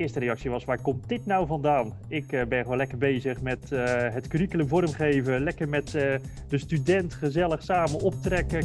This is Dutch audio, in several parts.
Eerste reactie was, waar komt dit nou vandaan? Ik uh, ben gewoon lekker bezig met uh, het curriculum vormgeven, lekker met uh, de student gezellig samen optrekken.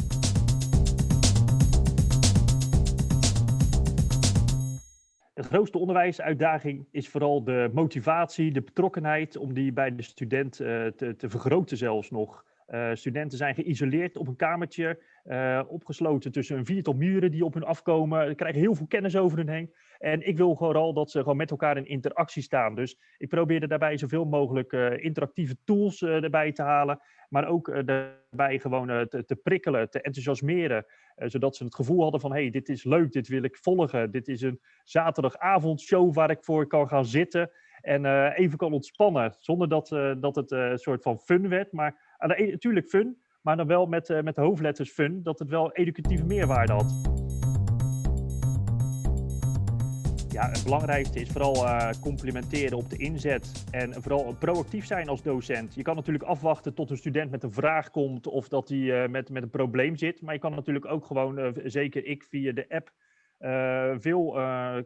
De grootste onderwijsuitdaging is vooral de motivatie, de betrokkenheid om die bij de student te, te vergroten zelfs nog. Uh, studenten zijn geïsoleerd op een kamertje, uh, opgesloten tussen een viertal muren die op hun afkomen. Ze krijgen heel veel kennis over hun heen. En ik wil vooral dat ze gewoon met elkaar in interactie staan. Dus ik probeerde daarbij zoveel mogelijk uh, interactieve tools erbij te halen. Maar ook daarbij gewoon te, te, prikkelen, te enthousiasmeren. zodat ze het gevoel hadden van, hey, dit is leuk, dit wil ik volgen. Dit is een zaterdagavondshow waar ik voor kan gaan zitten. En even kan ontspannen, zonder dat, dat het een soort van fun werd. Maar natuurlijk fun, maar dan wel met, met de hoofdletters fun, dat het wel educatieve meerwaarde had. Ja, het belangrijkste is vooral complimenteren op de inzet en vooral proactief zijn als docent. Je kan natuurlijk afwachten tot een student met een vraag komt of dat hij met, met een probleem zit. Maar je kan natuurlijk ook gewoon, zeker ik via de app, veel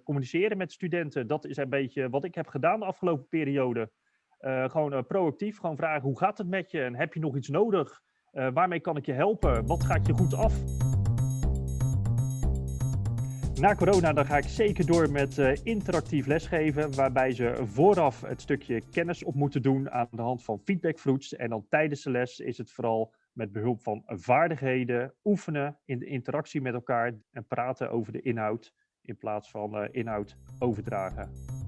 communiceren met studenten. Dat is een beetje wat ik heb gedaan de afgelopen periode. Uh, gewoon uh, proactief, gewoon vragen hoe gaat het met je en heb je nog iets nodig? Uh, waarmee kan ik je helpen? Wat gaat je goed af? Na corona dan ga ik zeker door met interactief lesgeven, waarbij ze vooraf het stukje kennis op moeten doen aan de hand van feedbackfruits. En dan tijdens de les is het vooral met behulp van vaardigheden, oefenen in de interactie met elkaar en praten over de inhoud in plaats van inhoud overdragen.